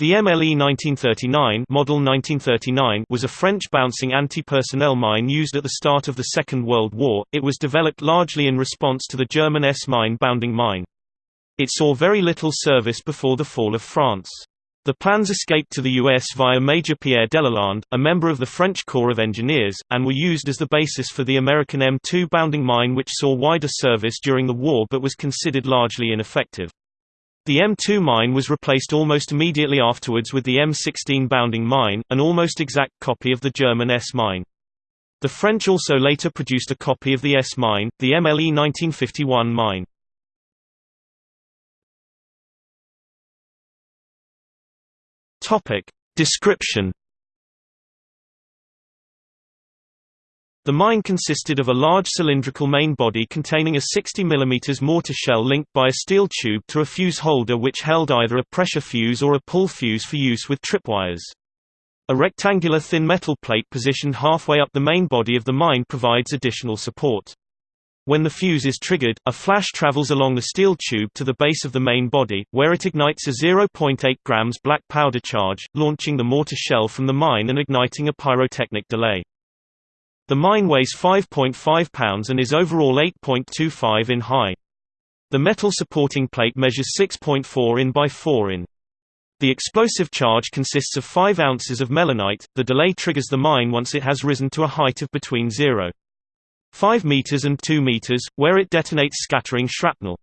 The MLE 1939, Model 1939 was a French bouncing anti-personnel mine used at the start of the Second World War. It was developed largely in response to the German S-mine bounding mine. It saw very little service before the fall of France. The plans escaped to the US via Major Pierre Delalande, a member of the French Corps of Engineers, and were used as the basis for the American M2 bounding mine which saw wider service during the war but was considered largely ineffective. The M2 mine was replaced almost immediately afterwards with the M16 bounding mine, an almost exact copy of the German S mine. The French also later produced a copy of the S mine, the MLE 1951 mine. Topic description The mine consisted of a large cylindrical main body containing a 60 mm mortar shell linked by a steel tube to a fuse holder which held either a pressure fuse or a pull fuse for use with tripwires. A rectangular thin metal plate positioned halfway up the main body of the mine provides additional support. When the fuse is triggered, a flash travels along the steel tube to the base of the main body, where it ignites a 0.8 grams black powder charge, launching the mortar shell from the mine and igniting a pyrotechnic delay. The mine weighs 5.5 pounds and is overall 8.25 in high. The metal supporting plate measures 6.4 in by 4 in. The explosive charge consists of 5 ounces of melinite. The delay triggers the mine once it has risen to a height of between 0. 5 meters and 2 meters, where it detonates scattering shrapnel.